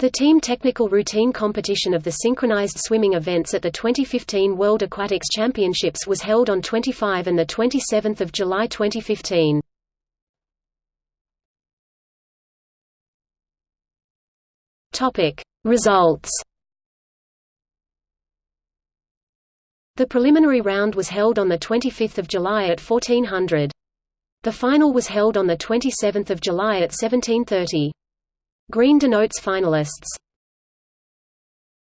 The team technical routine competition of the synchronized swimming events at the 2015 World Aquatics Championships was held on 25 and 27 July 2015. Results The preliminary round was held on 25 July at 1400. The final was held on 27 July at 1730. Green denotes finalists.